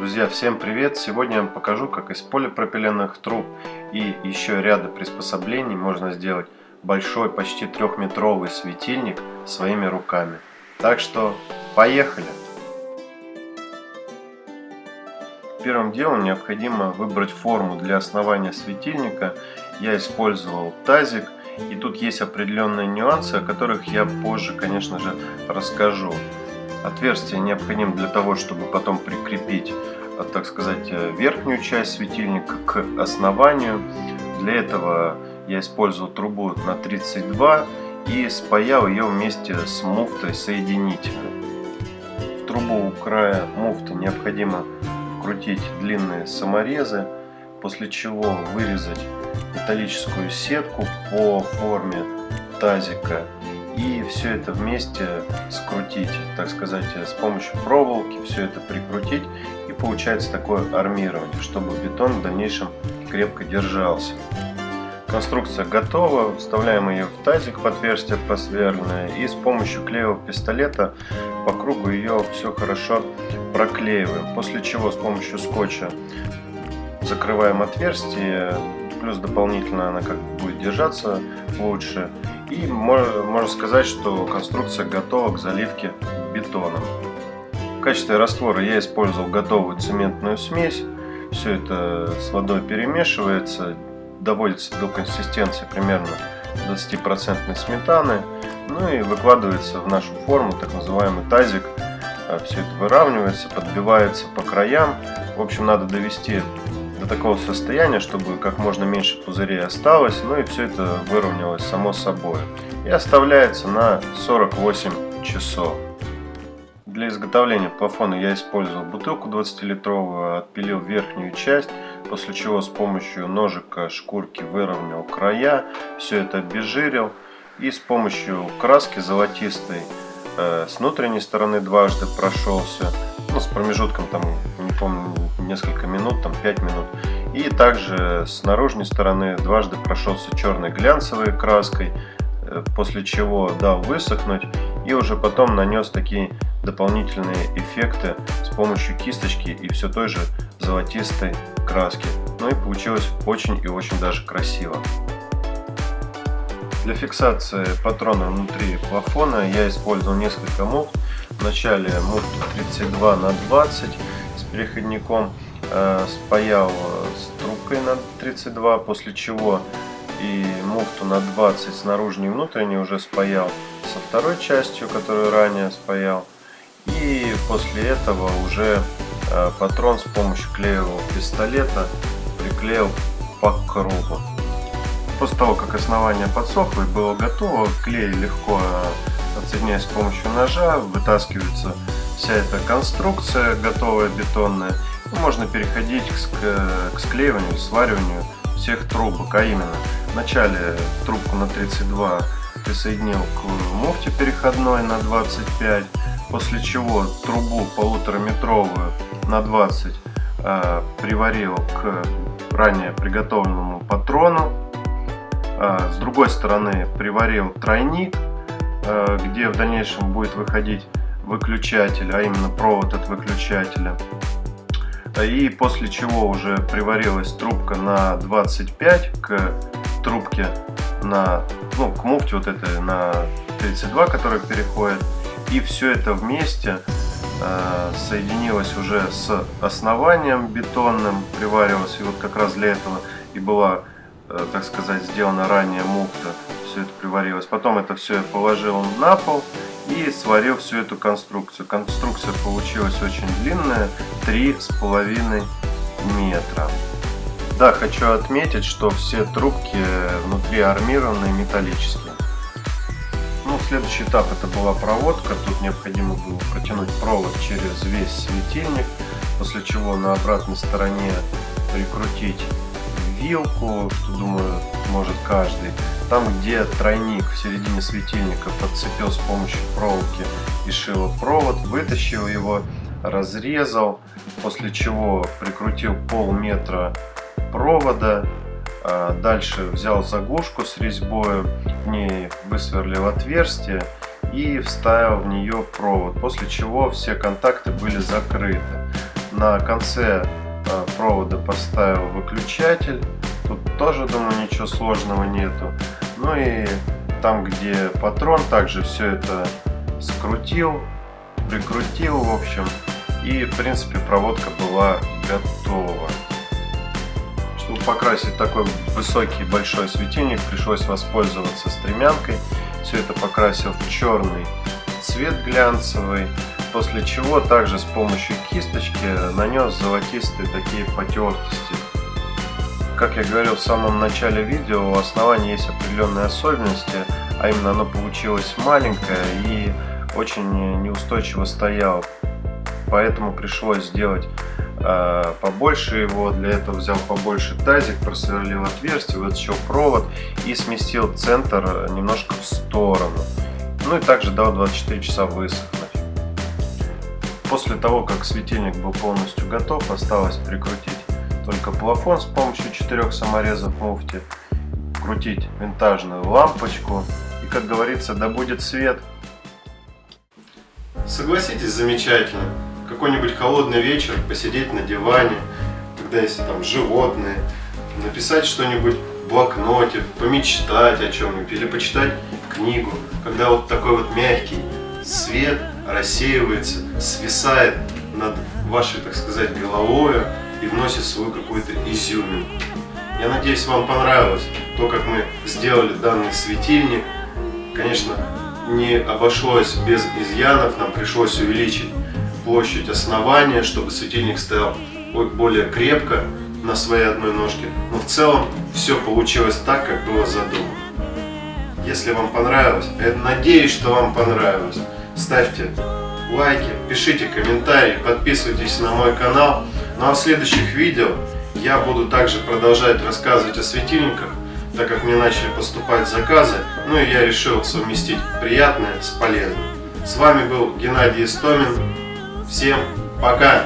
Друзья, всем привет! Сегодня я вам покажу, как из полипропиленовых труб и еще ряда приспособлений можно сделать большой, почти трехметровый светильник своими руками. Так что, поехали! Первым делом необходимо выбрать форму для основания светильника. Я использовал тазик, и тут есть определенные нюансы, о которых я позже, конечно же, расскажу. Отверстие необходимо для того, чтобы потом прикрепить, э, так сказать, э, верхнюю часть светильника к основанию. Для этого я использовал трубу на 32 и спаял ее вместе с муфтой соединительной. В трубу у края муфты необходимо вкрутить длинные саморезы, после чего вырезать металлическую сетку по форме тазика и все это вместе скрутить, так сказать, с помощью проволоки, все это прикрутить и получается такое армирование, чтобы бетон в дальнейшем крепко держался. Конструкция готова, вставляем ее в тазик в отверстие просверленное и с помощью клеевого пистолета по кругу ее все хорошо проклеиваем. После чего с помощью скотча закрываем отверстие, плюс дополнительно она как бы будет держаться лучше. И можно сказать, что конструкция готова к заливке бетоном. В качестве раствора я использовал готовую цементную смесь. Все это с водой перемешивается, доводится до консистенции примерно 20% сметаны. Ну и выкладывается в нашу форму, так называемый тазик. Все это выравнивается, подбивается по краям. В общем, надо довести до такого состояния, чтобы как можно меньше пузырей осталось, ну и все это выровнялось само собой. И оставляется на 48 часов. Для изготовления плафона я использовал бутылку 20-литровую, отпилил верхнюю часть, после чего с помощью ножика шкурки выровнял края, все это обезжирил и с помощью краски золотистой э, с внутренней стороны дважды прошелся, ну, с промежутком там, не помню, несколько минут, там 5 минут. И также с наружной стороны дважды прошелся черной глянцевой краской, э, после чего дал высохнуть и уже потом нанес такие дополнительные эффекты с помощью кисточки и все той же золотистой краски. Ну и получилось очень и очень даже красиво. Для фиксации патрона внутри плафона я использовал несколько муфт. Вначале муфту 32 на 20 с переходником э, спаял э, с трубкой на 32, после чего и муфту на 20 с наружной и внутренней уже спаял со второй частью, которую ранее спаял. И после этого уже э, патрон с помощью клеевого пистолета приклеил по кругу. После того, как основание подсохло и было готово, клей легко отсоединяясь с помощью ножа, вытаскивается вся эта конструкция готовая бетонная. И можно переходить к, к склеиванию, свариванию всех трубок, а именно вначале трубку на 32 присоединил к муфте переходной на 25, после чего трубу полутораметровую на 20 э, приварил к ранее приготовленному патрону. Э, с другой стороны приварил тройник Э, где в дальнейшем будет выходить выключатель, а именно провод от выключателя. И после чего уже приварилась трубка на 25 к трубке на, ну, к муфте вот этой на 32, которая переходит. И все это вместе э, соединилось уже с основанием бетонным, приваривалось. И вот как раз для этого и была, э, так сказать, сделана ранее муфта все это приварилось. Потом это все я положил на пол и сварил всю эту конструкцию. Конструкция получилась очень длинная, три с половиной метра. Да, хочу отметить, что все трубки внутри армированные, металлические. Ну, следующий этап это была проводка. Тут необходимо было протянуть провод через весь светильник, после чего на обратной стороне прикрутить вилку, думаю может каждый. Там, где тройник в середине светильника подцепил с помощью проволоки и шила провод, вытащил его, разрезал, после чего прикрутил полметра провода, а дальше взял заглушку с резьбой, в ней высверлил отверстие и вставил в нее провод, после чего все контакты были закрыты. На конце провода поставил выключатель. Тут тоже, думаю, ничего сложного нету. Ну и там, где патрон, также все это скрутил, прикрутил, в общем. И, в принципе, проводка была готова. Чтобы покрасить такой высокий большой светильник, пришлось воспользоваться стремянкой. Все это покрасил в черный цвет глянцевый. После чего также с помощью кисточки нанес золотистые такие потертости. Как я говорил в самом начале видео, у основания есть определенные особенности, а именно оно получилось маленькое и очень неустойчиво стояло. Поэтому пришлось сделать э, побольше его. Для этого взял побольше тазик, просверлил отверстие, вытащил провод и сместил центр немножко в сторону. Ну и также дал 24 часа высохнуть. После того, как светильник был полностью готов, осталось прикрутить только плафон с помощью четырех саморезов муфти, крутить винтажную лампочку и, как говорится, да будет свет. Согласитесь, замечательно. Какой-нибудь холодный вечер, посидеть на диване, когда есть там животные, написать что-нибудь в блокноте, помечтать о чем-нибудь или почитать книгу, когда вот такой вот мягкий свет рассеивается, свисает над вашей, так сказать, головой и вносит свою какую-то изюминку. Я надеюсь, вам понравилось то, как мы сделали данный светильник. Конечно, не обошлось без изъянов, нам пришлось увеличить площадь основания, чтобы светильник стоял более крепко на своей одной ножке. Но в целом все получилось так, как было задумано. Если вам понравилось, я надеюсь, что вам понравилось, ставьте лайки, пишите комментарии, подписывайтесь на мой канал. Ну а в следующих видео я буду также продолжать рассказывать о светильниках, так как мне начали поступать заказы, ну и я решил совместить приятное с полезным. С вами был Геннадий Истомин. Всем пока!